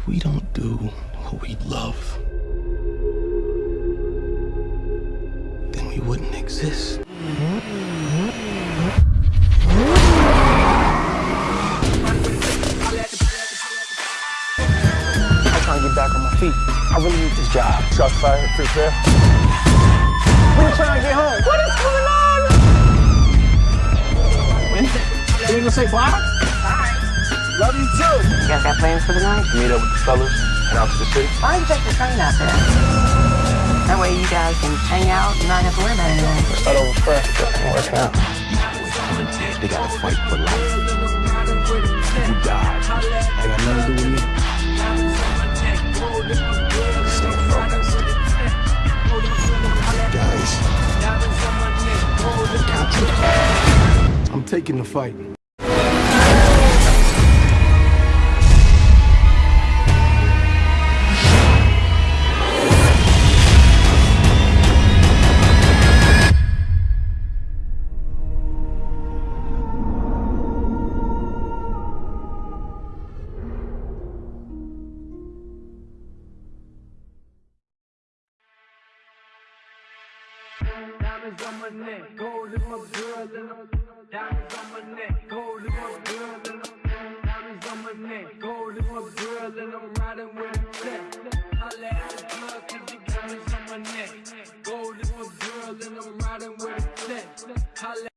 If we don't do what we love, then we wouldn't exist. I'm trying to get back on my feet. I really need this job. Shots fired, free fair. When you trying to get home? What is going on? You ain't gonna say bye? Love you too. You guys got plans for the night? Meet up with the fellas, head out to the city. Why don't you take the train out there? That way you guys can hang out and not have to worry about anything. Start over fresh. I'm working out. They gotta fight for life. Who died? I got nothing to do with me. Stay focused. Guys, Captain, I'm taking the fight. Diamonds on my neck, gold in my girl and I'm Diamonds on my neck, gold in my girl and I'm Diamonds on my neck, gold in my girl and I'm riding with a check. Holla at the plug cause you diamonds on my neck. Gold in my girl and I'm riding with a check.